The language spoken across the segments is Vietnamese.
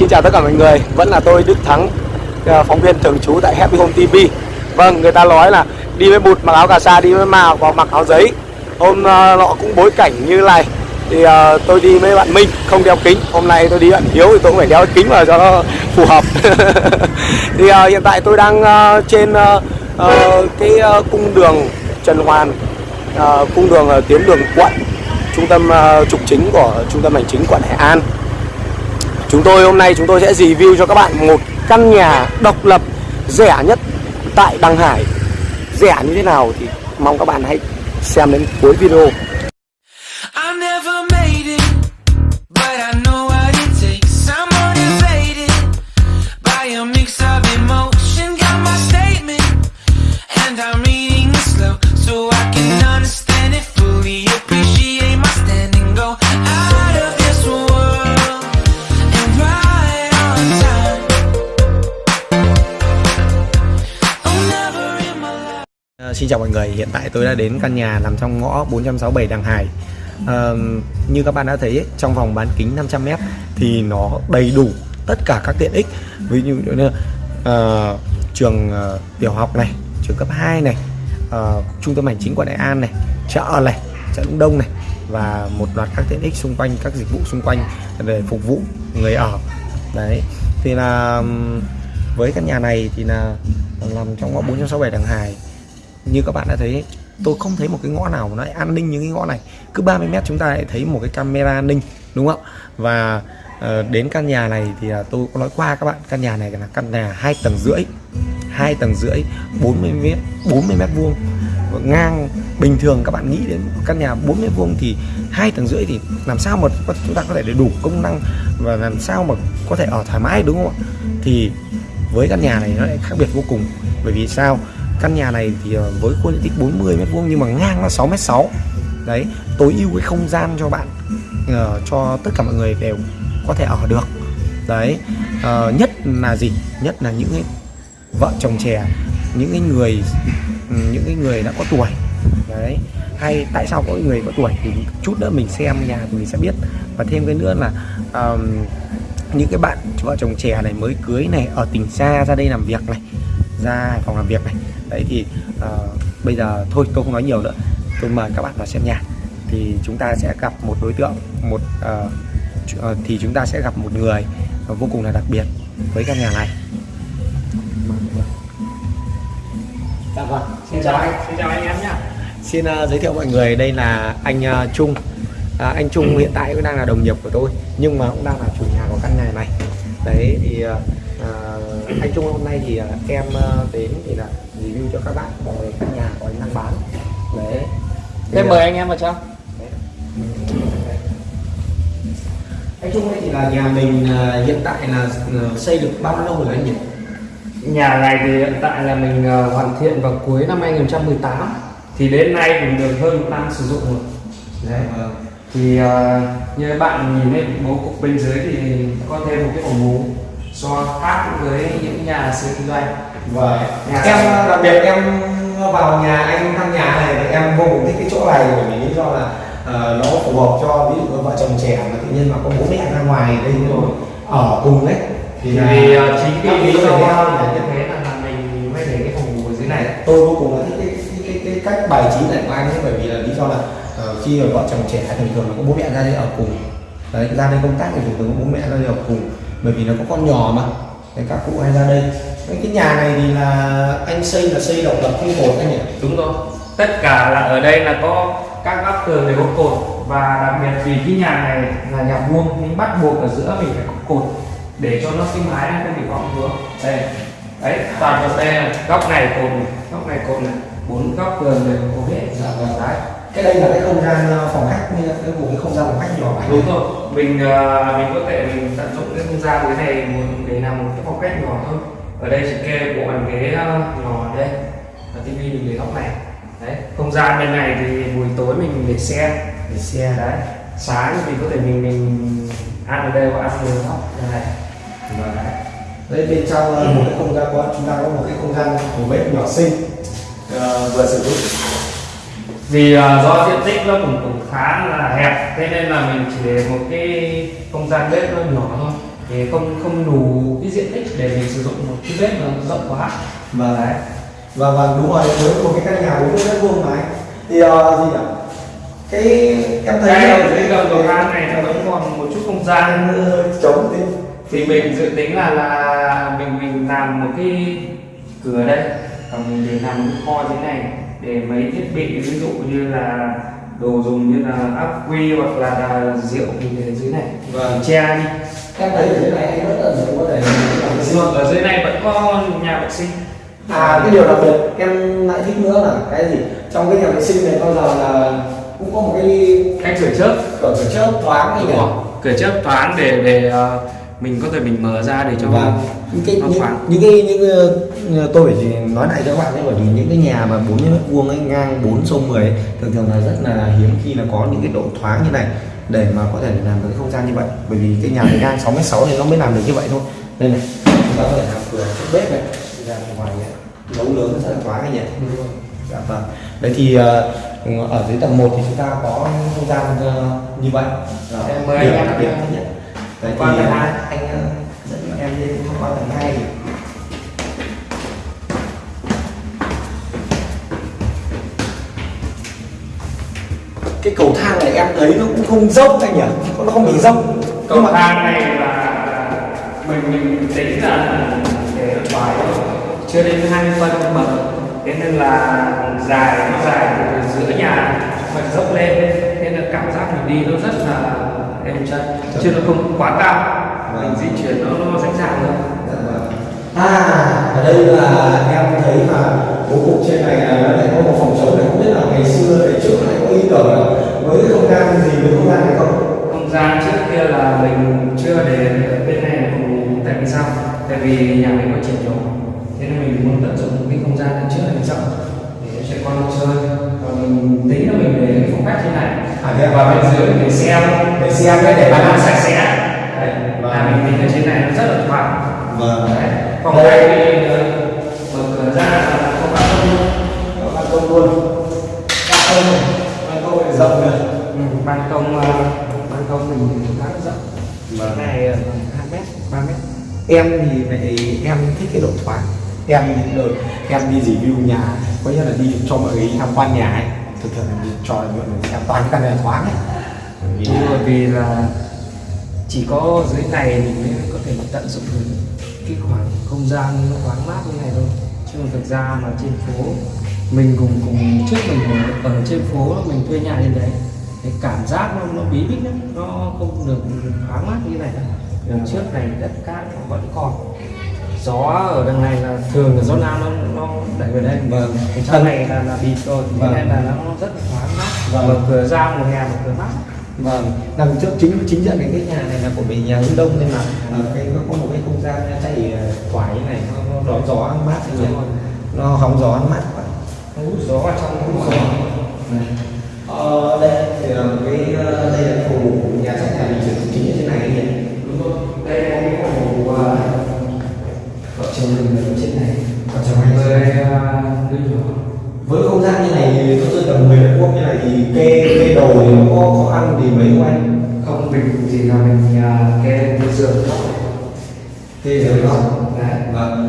Xin chào tất cả mọi người, vẫn là tôi Đức Thắng, à, phóng viên thường trú tại Happy Home TV. Vâng, người ta nói là đi với bụt mặc áo cà sa, đi với màu và mặc áo giấy. Hôm à, nọ cũng bối cảnh như này, thì uh, tôi đi với bạn Minh không đeo kính. Hôm nay tôi đi bạn Hiếu thì tôi cũng phải đeo kính vào cho nó phù hợp. thì uh, hiện tại tôi đang uh, trên cái cung đường Trần Hoàn, cung đường ờ, tiến đường quận, trung tâm trục chính của trung tâm hành chính quận Hải An. Chúng tôi hôm nay chúng tôi sẽ review cho các bạn một căn nhà độc lập, rẻ nhất tại Đăng Hải. Rẻ như thế nào thì mong các bạn hãy xem đến cuối video. Chào mọi người, hiện tại tôi đã đến căn nhà nằm trong ngõ 467 Đằng Hải. À, Như các bạn đã thấy ấy, trong vòng bán kính 500m thì nó đầy đủ tất cả các tiện ích. Ví dụ như uh, trường uh, tiểu học này, trường cấp 2 này, uh, trung tâm hành chính quận đại An này, chợ này, chợ Đông Đông này và một loạt các tiện ích xung quanh các dịch vụ xung quanh để phục vụ người ở. Đấy thì là với căn nhà này thì là nằm trong ngõ 467 Đằng Hải như các bạn đã thấy tôi không thấy một cái ngõ nào nó an ninh như cái ngõ này. Cứ 30 mét chúng ta lại thấy một cái camera an ninh đúng không và ờ, đến căn nhà này thì là tôi có nói qua các bạn căn nhà này là căn nhà hai tầng rưỡi hai tầng rưỡi 40 mét 40 mét vuông. Ngang bình thường các bạn nghĩ đến căn nhà 40 mét vuông thì hai tầng rưỡi thì làm sao mà chúng ta có thể đủ công năng và làm sao mà có thể ở thoải mái đúng không ạ? Thì với căn nhà này nó lại khác biệt vô cùng. Bởi vì sao căn nhà này thì ờ, với khu diện tích 40 mét vuông nhưng mà ngang là 6 mét 6 đấy tối ưu cái không gian cho bạn uh, cho tất cả mọi người đều có thể ở được. Đấy uh, nhất là gì? Nhất là những cái vợ chồng trẻ những cái người ừ, những cái người đã có tuổi. Đấy hay tại sao có người có tuổi thì chút nữa mình xem nhà thì mình sẽ biết. Và thêm cái nữa là um, những cái bạn vợ chồng trẻ này mới cưới này ở tỉnh xa ra đây làm việc này ra Hải Phòng làm việc này đấy thì ờ, bây giờ thôi tôi không nói nhiều nữa tôi mời các bạn vào xem nhà thì chúng ta sẽ gặp một đối tượng một ờ, ờ, thì chúng ta sẽ gặp một người vô cùng là đặc biệt với căn nhà này Dạ vâng, xin chào anh. Xin chào anh em nhé. Xin ờ, giới thiệu mọi người đây là anh ờ, Trung. À, anh Trung hiện tại cũng đang là đồng nghiệp của tôi nhưng mà cũng đang là chủ nhà của căn nhà này. Đấy thì ờ, anh Trung hôm nay thì ờ, em ờ, đến thì là review cho các bạn về căn nhà anh đang bán. Đấy. Thế ờ, mời anh em vào trong. Anh Trung đây thì là nhà mình ờ, hiện tại là ờ, xây được bao lâu rồi anh nhỉ? Nhà này thì hiện tại là mình ờ, hoàn thiện vào cuối năm 2018 thì đến nay cũng được hơn một năm sử dụng rồi. Đấy. Vâng. Thì ờ, như bạn nhìn thấy bố cục bên dưới thì có thêm một cái ổ mú so khác với những nhà xứ kinh doanh. Vâng. Nhà em đặc biệt em vào nhà anh thăm nhà này thì em vô cùng thích cái chỗ này bởi vì lý do là ờ, nó phù hợp cho ví dụ vợ chồng trẻ mà tự nhiên mà có bố mẹ ra ngoài đây rồi ở cùng đấy Thì là vì ờ, chính cái lý do là như thế là mình mới để cái phòng ngủ ở dưới này. tôi vô cùng là thích cái, cái, cái, cái cách bài trí này của anh ấy bởi vì là lý do là ờ, khi mà vợ chồng trẻ thường thường là có bố mẹ ra đây ở cùng đấy ra đây công tác thì thường thường có bố mẹ ra đây ở cùng bởi vì nó có con nhỏ mà Đấy, các cụ hay ra đây cái, cái nhà này thì là anh xây là xây độc lập không cột anh nhỉ Đúng rồi. Tất cả là ở đây là có các góc tường đều có cột và đặc biệt vì cái nhà này là nhà vuông nên bắt buộc ở giữa mình phải có cột để cho nó sinh mái nó không bị vọng vướng Đây. Đấy, toàn bộ đây góc này cột này, góc này cột này, bốn góc tường đều có hết. Dạ vâng. Đấy cái đây là cái không gian ờ, phòng khách cái một cái không gian phòng khách nhỏ Đúng rồi. Mình ờ, mình có thể mình tận dụng cái không gian dưới này để làm một cái phòng khách nhỏ thôi. Ở đây chỉ kê bộ bàn ghế ờ, nhỏ ở đây. Và tivi mình để góc này. Đấy, không gian bên này thì buổi tối mình để xe. Để xe. Đấy. Sáng thì có thể mình mình ăn ở đây hoặc ăn ở góc này Vâng. Đây bên trong ờ, một cái không gian có chúng ta có một cái không gian của bếp nhỏ xinh. Ờ, vừa sử dụng vì ờ, do diện tích nó cũng cũng khá là hẹp thế nên là mình chỉ để một cái không gian bếp nó nhỏ thôi. Để không không đủ cái diện tích để mình sử dụng một cái bếp nó rộng quá. Vâng. đấy. Và và đúng rồi với một cái căn nhà 40 mét vuông anh. thì uh, gì nhỉ? Cái em thấy cái ở dưới gầm cầu thang này nó vẫn còn một chút không gian. Hơi trống thế thì mình dự tính là là mình mình làm một cái cửa đây. Và mình để làm một cái kho thế này để mấy thiết bị ví dụ như là đồ dùng như là ắc quy hoặc là, là rượu mình để dưới này. Vâng. che đi. Thấy ở dưới này anh rất tận dụng có thể Vâng, ở dưới này vẫn có nhà vệ sinh. À cái điều đặc biệt em lại thích nữa là cái gì? Trong cái nhà vệ sinh này bao giờ là cũng có một cái cách cửa chớp. cửa cửa chớp thoáng rồi. cửa chớp thoáng để để ờ, mình có thể mình mở ra để cho và những cái những, những cái những cái- tôi phải chỉ nói lại cho các bạn nhé bởi vì những cái nhà mà 40 mét vuông ấy ngang 4 sông 10 ấy, thường thường là rất là hiếm khi là có những cái độ thoáng như này để mà có thể làm được cái không gian như vậy. Bởi vì cái nhà này ngang 6 mét 6 thì nó mới làm được như vậy thôi. Đây này chúng ta có thể làm cửa trước bếp này ra ngoài này nấu nướng rất là thoáng anh nhỉ? Dạ vâng. Đấy thì ờ, ở dưới tầng 1 thì chúng ta có không gian ờ, như vậy. Rồi, Em mời anh em đặc biệt nhất đấy qua thì tầng ờ, hai. anh ờ, dẫn em lên qua tầng 2 thì cái cầu thang này em thấy nó cũng không dốc anh nhỉ? Nó không bị dốc cầu Nhưng mà- thang này là mình mình tính là để bài chưa đến 20 phân bậc thế nên là dài nó dài từ giữa nhà mà dốc lên. Nên là cảm giác mình đi nó rất là êm chân chứ nó không quá cao. Mình di chuyển nó nó dễ dàng hơn. Dạ vâng. À, ở đây là em thấy mà bố cục trên này là nó lại có một phòng chống này. Không biết là ngày xưa ngày trước lại có ý tưởng là với cái không gian gì với không gian này không? không gian trước kia là mình chưa để bên này phòng ngủ tại vì sao? Tại vì nhà mình có trẻ nhỏ. Thế nên mình muốn tận dụng cái không gian trước này rộng để cho trẻ con chơi. Và mình tính là mình để phong cách thế này À, thế à? và bên dưới để xem Để xem cái để bàn ăn sạch sẽ Đấy, là mình tính ở trên này nó rất là thoáng Vâng. Đấy, phòng khách thì ờ, mở cửa ra là không ban công luôn Có ban công luôn. Ban công này, ban công này rộng này. ừ, ban công ờ, ban công mình khá là rộng Vâng. này ờ, hai mét ba mét Em thì lại em thích cái độ thoáng. Em đợt em đi review nhà, có nghĩa là đi cho mọi người tham quan nhà ấy. Thường là đi cho người xem toàn cái căn nhà thoáng ấy. Vì Đúng rồi vì là chỉ có dưới này mình mới có thể tận dụng được cái khoảng không gian nó thoáng mát như này thôi. Chứ còn thực ra mà trên phố mình cùng cùng trước mình ở, trên phố mình thuê nhà trên đấy cái cảm giác nó, nó bí bít lắm nó không được thoáng mát như này đâu. Đằng trước này đất cát nó vẫn còn gió ở đằng này là thường là gió nam nó nó đẩy về đây. Vâng. cái trong này là là bịt rồi Vâng. nên là nó rất là thoáng mát. Vâng. mở cửa ra mùa hè mở cửa mát. Vâng, đằng trước chính chính diện cái cái nhà này là của mình nhà hướng đông nên là ờ, cái nó có một cái không gian chạy ờ, thoải như này nó, nó đón gió nó mát như này nó hóng gió nó mát quá. Nó hút gió vào trong Hút hút gió. gió. Ờ, đây thì là cái ờ, đây là phòng ngủ à, với không gian như này nó rơi tầm 10 mét vuông như này thì kê kê đồ thì nó có khó ăn gì mấy không anh? Không mình chỉ là mình à, kê giường thôi kê rồi đó đấy. Vâng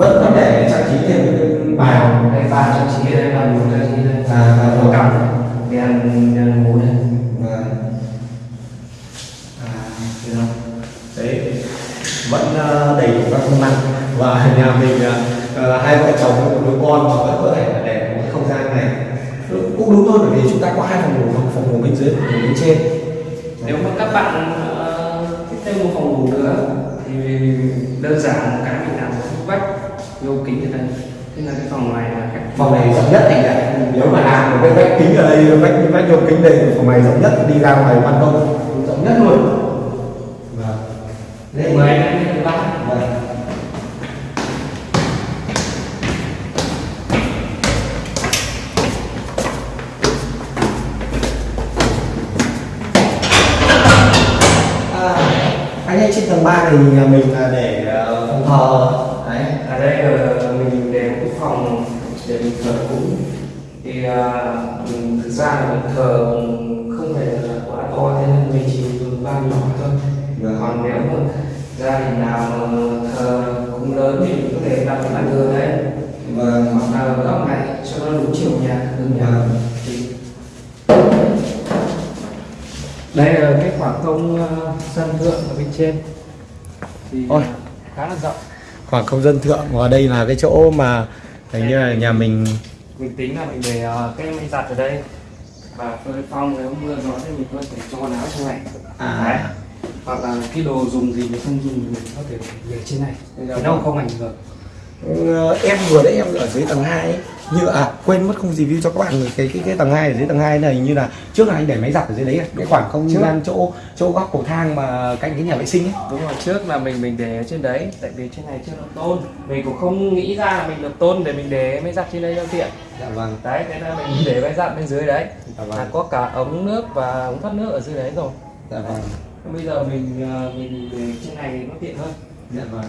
vẫn vẫn để trang trí thêm cái bàn. Đây bàn trang trí đây bàn ngủ trang trí đây. À, bàn có cắm. Đèn đèn ngủ đây. Vâng. À? Đấy, vẫn ờ, đầy đủ các công năng và nhà mình ờ, hai vợ chồng một đứa con mà vẫn có thể là để một cái không gian này. Cũng đúng thôi bởi vì chúng ta có hai phòng ngủ một phòng ngủ bên dưới phòng ngủ bên trên. Nếu mà các bạn ờ, thích thêm một phòng ngủ nữa thì đơn giản một cái mình làm một cái vách vô kính ở đây. Thế là cái phòng này là khách phòng này rộng nhất anh ạ nếu mà làm một cái vách kính ở đây vách vách vô kính đây phòng này rộng nhất đi ra ngoài ban công. Rộng nhất luôn. Vâng. Đây mời anh ba. Vâng. Ơi trên tầng 3 này nhà mình là để ờ, phòng thờ đấy ở đây ờ, mình để một cái phòng để mình thờ cúng thì ờ, mình thực ra là mình thờ không phải là quá to thế nên mình chỉ dùng ba nhỏ thôi Vâng. còn nếu mà gia đình nào mà thờ cúng lớn thì mình có thể đặt cái bàn thờ đấy Vâng. hoặc là ở góc này cho nó đúng chiều nhà hướng nhà Vâng. Đây là cái khoảng không sân thượng ở bên trên thì Ôi. ờ, khá là rộng khoảng không dân thượng và đây là cái chỗ mà hình như là nhà mình mình tính là mình để ờ, cái máy giặt ở đây và phơi phong nếu mưa gió thì mình có thể cho quần áo trong này À. Đấy. hoặc là cái đồ dùng gì mình không dùng mình có thể để trên này thì nó không ảnh hưởng em vừa đấy em ở dưới tầng 2 ấy. như à quên mất không review cho các bạn cái cái cái tầng 2 ở dưới tầng 2 này như là trước là anh để máy giặt ở dưới đấy cái khoảng không gian chỗ chỗ góc cầu thang mà cạnh cái nhà vệ sinh ấy. Đúng rồi trước là mình mình để ở trên đấy tại vì trên này chưa được tôn. Mình cũng không nghĩ ra là mình được tôn để mình để máy giặt trên đây cho tiện dạ vâng. Đấy thế là mình để máy giặt bên dưới đấy. Dạ là vâng có cả ống nước và ống thoát nước ở dưới đấy rồi. Dạ vâng. Bây giờ mình ờ, mình để trên này nó tiện hơn. Dạ vâng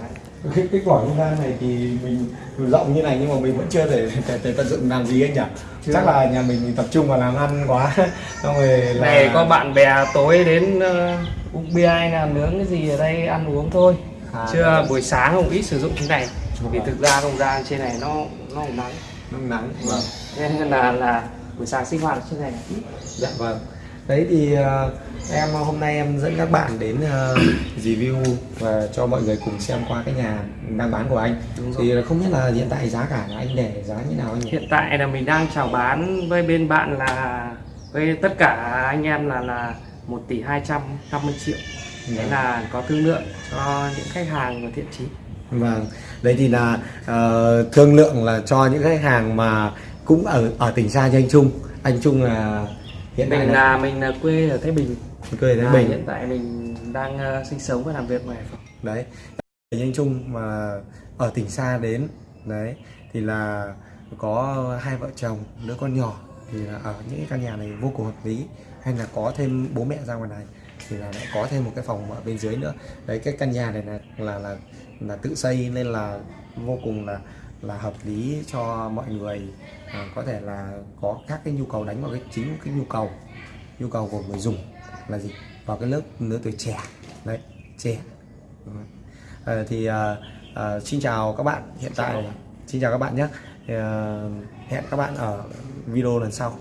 cái cái khoảng không gian này thì mình rộng như này nhưng mà mình vẫn chưa thể, thể, thể tận dụng làm gì anh nhỉ? Chưa. chắc là nhà mình tập trung vào làm ăn quá. Xong rồi là này có bạn bè tối đến ờ, uống bia hay là nướng cái gì ở đây ăn uống thôi. À, chưa buổi sáng cũng ít sử dụng cái này. Vì thực ra không gian trên này nó nó cũng nắng. Nắng nắng vâng nên là là buổi sáng sinh hoạt trên này Dạ vâng. Đấy thì ờ, em hôm nay em dẫn các bạn đến ờ, review và cho mọi người cùng xem qua cái nhà đang bán của anh. Thì không biết là hiện tại giá cả là anh để giá như nào anh hiện tại là mình đang chào bán với bên bạn là với tất cả anh em là là 1 tỷ 250 triệu đấy là có thương lượng cho những khách hàng và thiện chí Vâng. Đấy thì là ờ, thương lượng là cho những khách hàng mà cũng ở ở tỉnh xa như anh Trung. Anh Trung là hiện mình là là mình là quê ở Thái Bình quê Thái À, Bình. hiện tại mình đang ờ, sinh sống và làm việc ngoài Hải Phòng. Đấy anh anh Trung mà ở tỉnh xa đến đấy thì là có hai vợ chồng đứa con nhỏ thì là ở những căn nhà này vô cùng hợp lý. Hay là có thêm bố mẹ ra ngoài này thì là lại có thêm một cái phòng ở bên dưới nữa. Đấy cái căn nhà này là là là, là tự xây nên là vô cùng là là hợp lý cho mọi người. À, có thể là có các cái nhu cầu đánh vào cái chính cái nhu cầu nhu cầu của người dùng là gì? Vào cái lớp lứa tuổi trẻ. Đấy trẻ. Ờ, thì ờ, ờ, xin chào các bạn hiện tại. Xin chào các bạn nhé. Ờ, hẹn các bạn ở video lần sau